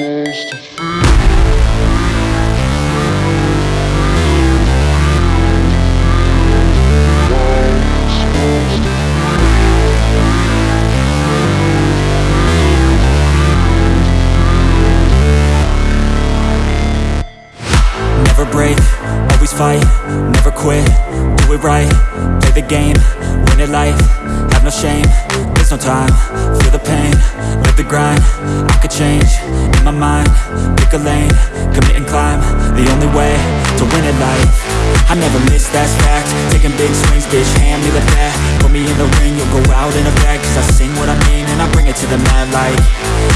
Never break, always fight, never quit, do it right, play the game, win it life, have no shame, there's no time, feel the pain, live the grind, I could change, mind, pick a lane, commit and climb, the only way to win at life, I never miss, that's fact, taking big swings, bitch, hand me the bat, put me in the ring, you'll go out in a bag, cause I sing what I mean, and I bring it to the mad light,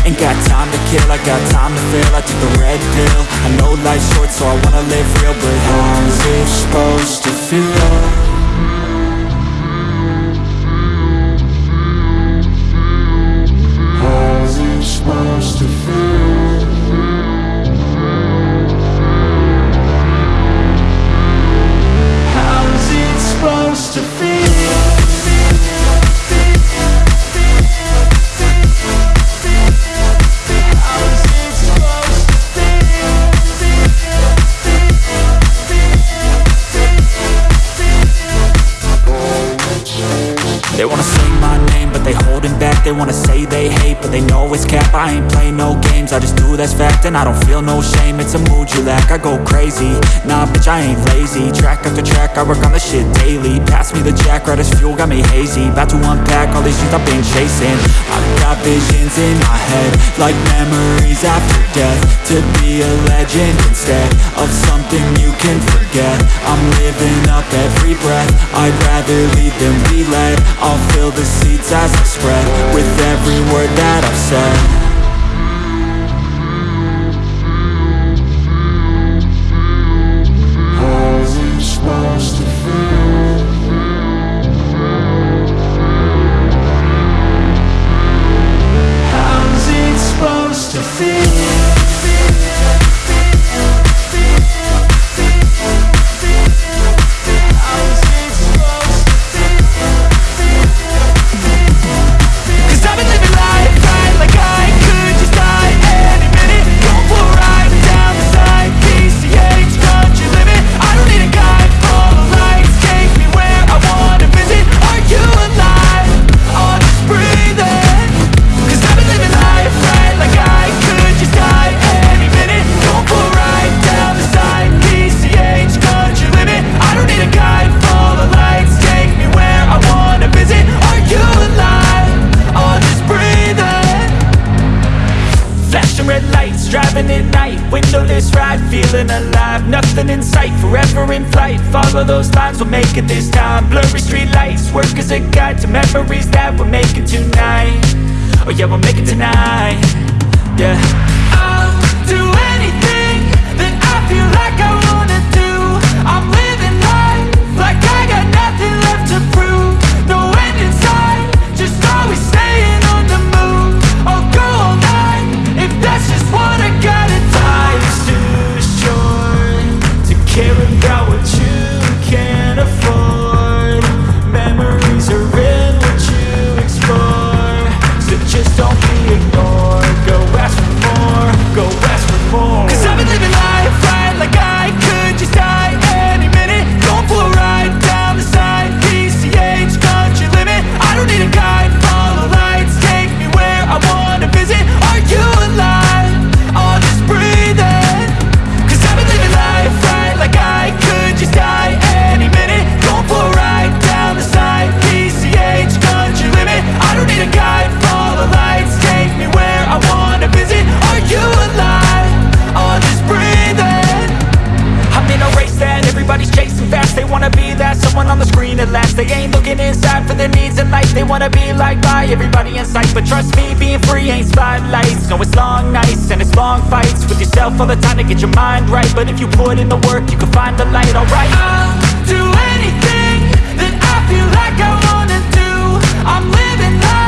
ain't got time to kill, I got time to feel, I took the red pill, I know life's short, so I wanna live real, but how's it supposed to feel? My name, but they holding back. They wanna say they hate, but they know it's cap. I ain't play no games, I just do that's fact And I don't feel no shame, it's a mood you lack I go crazy, nah bitch I ain't lazy. Track after track, I work on the shit daily. Pass me the jack, right as fuel, got me hazy. About to unpack all these things I've been chasing. I've got visions in my head Like memories after death. To be a legend instead Of something you can forget. I'm living up every breath. I'd rather lead than be led. I'll fill the seats as I spread With every word that I've said driving at night. Windowless ride, feeling alive. Nothing in sight, forever in flight. Follow those lines, we'll make it this time. Blurry street lights, work as a guide To memories that we're making tonight. Oh yeah, we'll make it tonight. Yeah. I'll do anything that I feel like I life, they wanna be like by Everybody in sight, but trust me, being free ain't spotlights. No, it's long nights and it's long fights. With yourself all the time to get your mind right. But if you put in the work, you can find the light, alright. I'll do anything that I feel like I wanna do. I'm living life